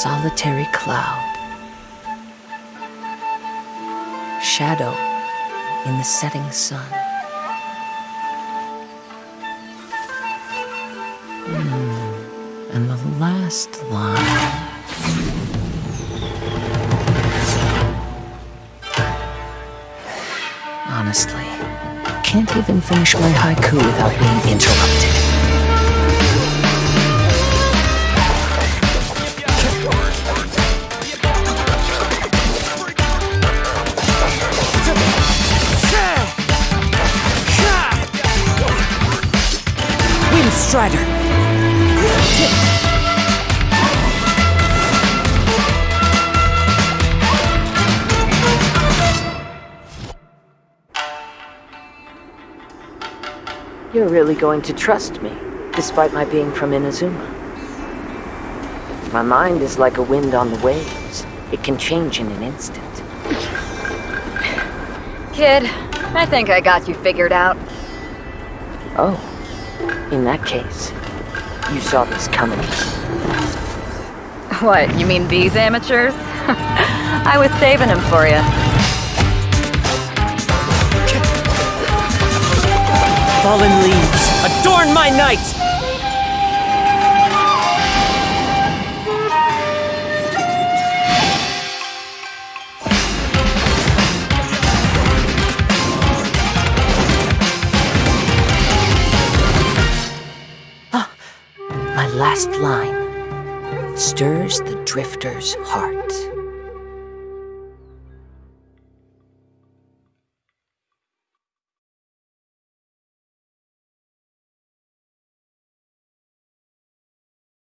solitary cloud. Shadow in the setting sun. Hmm, And the last line. Honestly, can't even finish my haiku without being interrupted. Wind Strider! You're really going to trust me, despite my being from Inazuma. My mind is like a wind on the waves. It can change in an instant. Kid, I think I got you figured out. Oh, in that case, you saw this coming. What, you mean these amateurs? I was saving them for you. Fallen leaves, adorn my night! Last line stirs the drifter's heart.